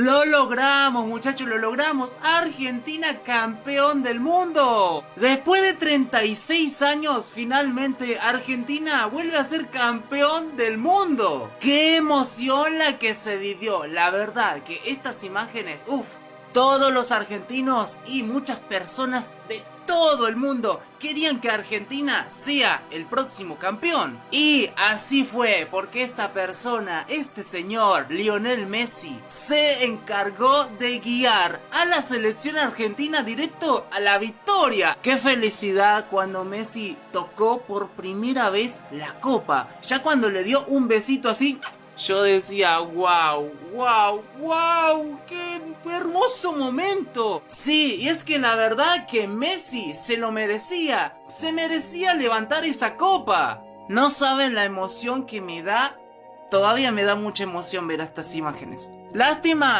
Lo logramos, muchachos, lo logramos. Argentina campeón del mundo. Después de 36 años, finalmente Argentina vuelve a ser campeón del mundo. Qué emoción la que se vivió. La verdad que estas imágenes, uff, todos los argentinos y muchas personas de todo el mundo querían que Argentina sea el próximo campeón. Y así fue, porque esta persona, este señor, Lionel Messi, se encargó de guiar a la selección argentina directo a la victoria. Qué felicidad cuando Messi tocó por primera vez la copa. Ya cuando le dio un besito así yo decía, wow, wow, wow, qué hermoso momento. Sí, y es que la verdad que Messi se lo merecía, se merecía levantar esa copa. No saben la emoción que me da, todavía me da mucha emoción ver estas imágenes. Lástima